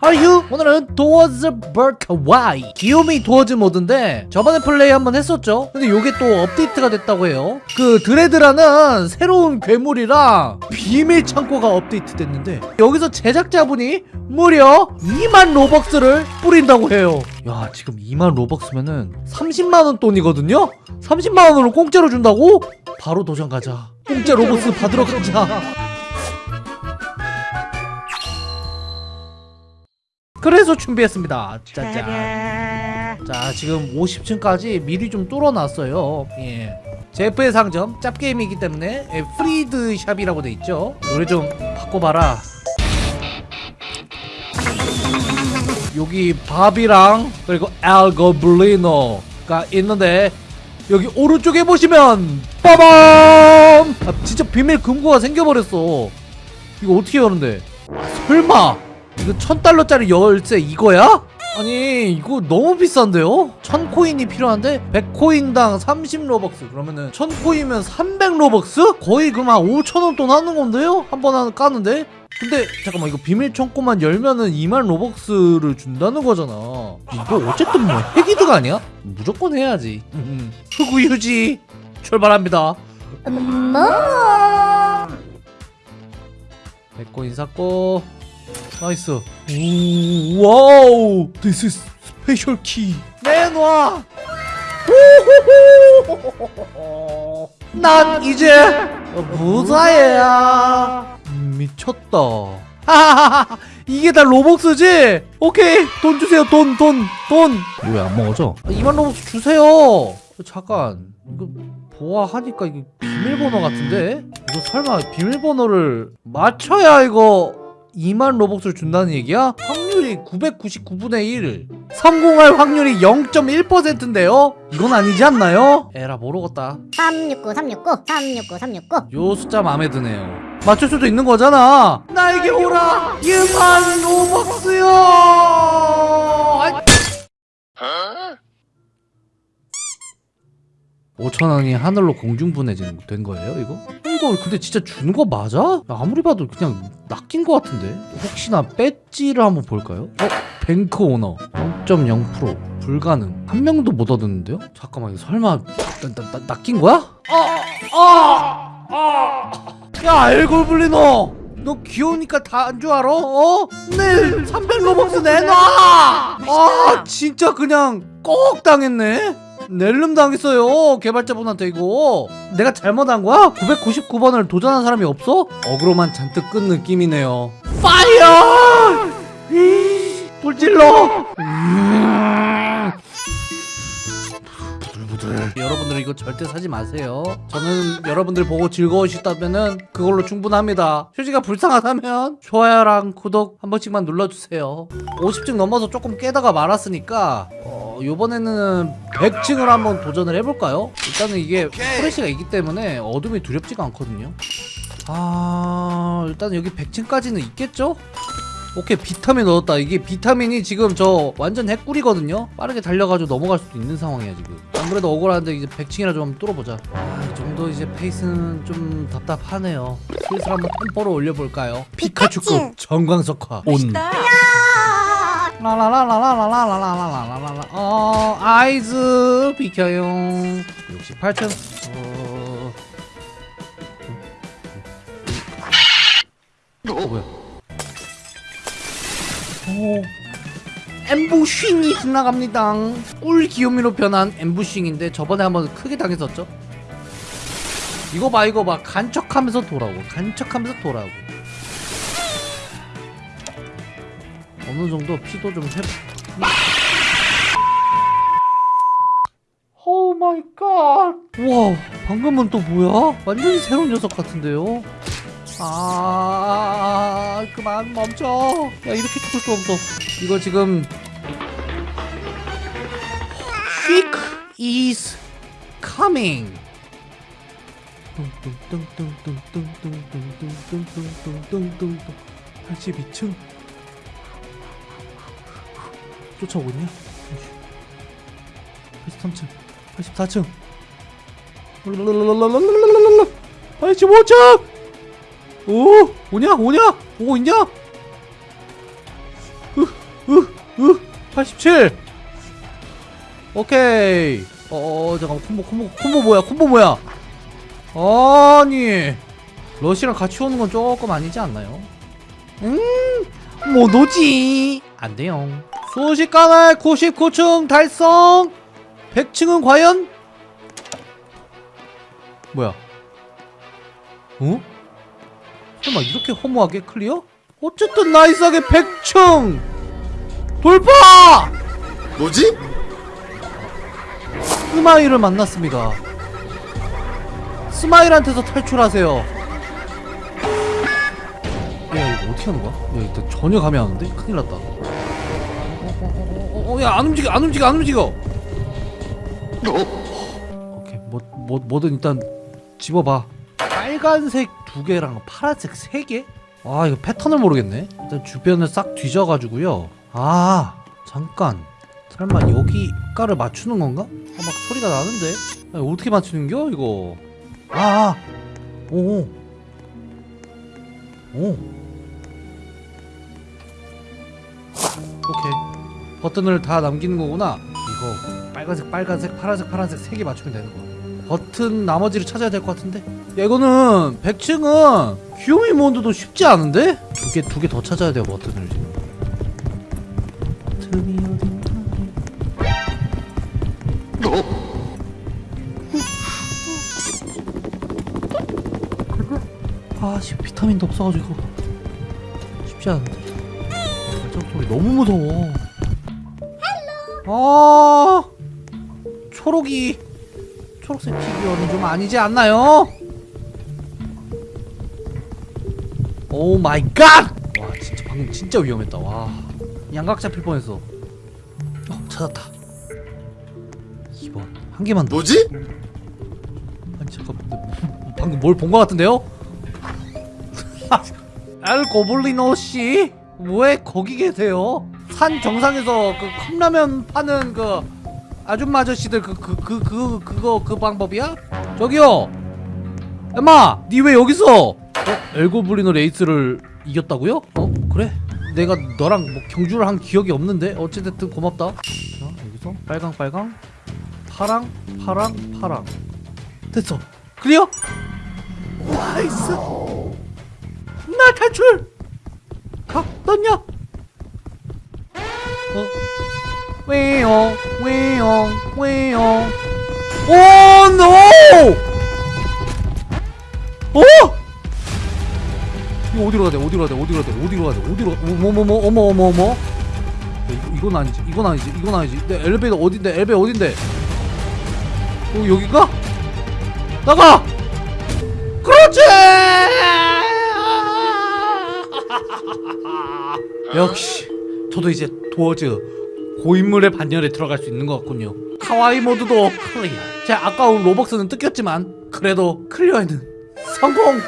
하유 오늘은 도어즈 버크 와이 귀요미 도어즈 모드인데 저번에 플레이 한번 했었죠? 근데 요게 또 업데이트가 됐다고 해요. 그 드레드라는 새로운 괴물이랑 비밀 창고가 업데이트 됐는데 여기서 제작자분이 무려 2만 로벅스를 뿌린다고 해요. 야 지금 2만 로벅스면은 30만원 돈이거든요? 30만원으로 공짜로 준다고? 바로 도전 가자. 공짜 로벅스 받으러 가자 그래서 준비했습니다. 짜잔. 자, 지금 50층까지 미리 좀 뚫어놨어요. 예. 제프의 상점 짭게임이기 때문에 예, 프리드 샵이라고 돼 있죠. 노래 좀 바꿔봐라. 여기 밥이랑 그리고 알고블리노가 있는데 여기 오른쪽에 보시면 빠밤! 아, 진짜 비밀 금고가 생겨버렸어. 이거 어떻게 여는데? 설마? 이거 천 달러짜리 열쇠 이거야? 아니 이거 너무 비싼데요? 천 코인이 필요한데 100코인당 30 로벅스 그러면은 천 코인이면 300 로벅스? 거의 그럼 한 5천 원 돈 하는 건데요? 한번 까는데? 근데 잠깐만 이거 비밀 창고만 열면은 2만 로벅스를 준다는 거잖아 이거 어쨌든 뭐 핵이득 아니야? 무조건 해야지 음, 흑우 유지 출발합니다 엄마 100코인 샀고 nice. 오, wow. This is special key 내놔. 난 이제 부자야. 미쳤다. 하하하하. 이게 다 로벅스지? 오케이. 돈 주세요. 돈 돈 돈. 왜안 먹어져? 2만 로벅스 주세요. 잠깐. 이거 보아하니까 이게 비밀번호 같은데? 이거 설마 비밀번호를 맞춰야 이거 2만 로벅스를 준다는 얘기야? 확률이 999분의 1 성공할 확률이 0.1%인데요? 이건 아니지 않나요? 에라 모르겠다 369 369 369 369 요 숫자 마음에 드네요 맞출 수도 있는 거잖아 나에게 오라 2만 로벅스요 아, 5천원이 하늘로 공중분해진 된 거예요 이거? 이거 근데 진짜 주는 거 맞아? 아무리 봐도 그냥 낚인 거 같은데 혹시나 배지를 한번 볼까요? 어? 뱅크 오너 0.0% 불가능 한 명도 못 얻었는데요? 잠깐만 설마 나, 나, 나, 낚인 거야? 아! 아! 아! 야 알골블리너 너 귀여우니까 다안줄 알아? 어? 네 300 로벅스 내놔! 아 진짜 그냥 꼭 당했네 낼름 당했어요 개발자분한테 이거 내가 잘못한 거야? 999번을 도전한 사람이 없어? 어그로만 잔뜩 끈 느낌이네요 파이어! 이, 불질러! 여러분들 이거 절대 사지 마세요 저는 여러분들 보고 즐거우시다면은 그걸로 충분합니다 휴지가 불쌍하다면 좋아요랑 구독 한 번씩만 눌러주세요 50층 넘어서 조금 깨다가 말았으니까 어, 요번에는 100층을 한번 도전을 해볼까요? 일단은 이게 프레시가 있기 때문에 어둠이 두렵지가 않거든요. 아 일단 여기 100층까지는 있겠죠? 오케이 비타민 얻었다. 이게 비타민이 지금 저 완전 핵꿀이거든요. 빠르게 달려가지고 넘어갈 수도 있는 상황이야 지금. 안 그래도 억울한데 이제 100층이라 좀 뚫어보자. 아이 정도 이제 페이스는 좀 답답하네요. 슬슬 한번 템포를 올려볼까요? 피카츄급 정광석화. 온 라라라라라라라라라라라라 어 아이즈 비켜요 68층 어... 어 뭐야 오 엠부싱이 지나갑니다 꿀 귀요미로 변한 엠부싱인데 저번에 한번 크게 당했었죠 이거 봐 이거 봐 간척하면서 돌아오고 간척하면서 돌아오고 어느 정도 피도 좀 해. Oh my God. 와, 방금은 또 뭐야? 완전히 새로운 녀석 같은데요. 아, 그만 멈춰. 야, 이렇게 죽을 수 없어. 이거 지금 Quick is coming. 뚱뚱뚱뚱뚱뚱뚱뚱뚱뚱뚱뚱뚱뚱뚱뚱 82층 쫓아오고 있냐? 83층 84층 85층 오 오냐 오냐 오고 있냐 87 오케이 어, 어 잠깐만 콤보 콤보 콤보 뭐야 콤보 뭐야 아니 러시랑 같이 오는 건 조금 아니지 않나요? 음못 오지 안 돼요 순식간에 99층 달성 100층은 과연 뭐야 어? 설마 이렇게 허무하게 clear? 어쨌든 nice하게 100층 돌파! 뭐지? 스마일을 만났습니다. 스마일한테서 탈출하세요. 야 이거 어떻게 하는 거야? 야 일단 전혀 감이 안 오는데? 큰일 났다. 어, 어, 어, 어, 야안 움직여 안 움직여 안 움직여. 오케이 뭐, 뭐 뭐든 일단 집어봐. 빨간색 두 개랑 파란색 세 개? 아 이거 패턴을 모르겠네. 일단 주변을 싹 뒤져가지고요. 아 잠깐. 설마 여기 가를 맞추는 건가? 아, 막 소리가 나는데 아, 어떻게 맞추는겨 이거 아, 아. 오, 오, 오케이 버튼을 다 남기는 거구나. 이거 빨간색 빨간색 파란색 파란색 세 개 맞추면 되는 거야. 버튼 나머지를 찾아야 될 것 같은데? 야 이거는 100층은 귀요미 몬드도 쉽지 않은데? 두 개 두 개 더 찾아야 돼요 버튼을. 지금 버튼이 어딘가 아씨 비타민도 없어가지고 쉽지 않은데. 발작 소리 너무 무서워 아 초록이 초록색 피규어는 좀 아니지 않나요? Oh my God! 와 진짜 방금 진짜 위험했다 와 양각 잡힐 뻔했어 어 찾았다 2번 한 개만 더 뭐지? 아니 잠깐만 뭐, 방금 뭘 본 것 같은데요? 엘 고블리노 씨? 왜 거기 계세요? 산 정상에서 그 컵라면 파는 그 아줌마 아저씨들 그 그 그 그 그, 거 그 방법이야? 저기요. 엄마, 니 왜 여기서? 어? 엘고블리노 레이스를 이겼다고요? 어? 그래? 내가 너랑 뭐 경주를 한 기억이 없는데 어찌됐든 고맙다. 자 여기서 빨강 빨강 파랑 파랑 파랑 됐어 clear? nice 나 탈출 가 떴냐 어? 왜요 왜요 왜요 오 노! 어? 이거 어디로 가야 돼? 어디로 가야 돼? 어디로 가야 돼? 어디로 가야 돼? 어디로 가? 어머머머 어머 어머 어머. 야, 이거, 이건 아니지. 이건 아니지. 이건 아니지. 내 엘리베이터 어딘데 엘리베이터 어딘데? 어 여기가? 나가! 그렇지! 역시. 저도 이제 도어즈 고인물의 반열에 들어갈 수 있는 것 같군요 かわいい 모드도 clear 제 아까운 로벅스는 뜯겼지만 그래도 clear에는 성공!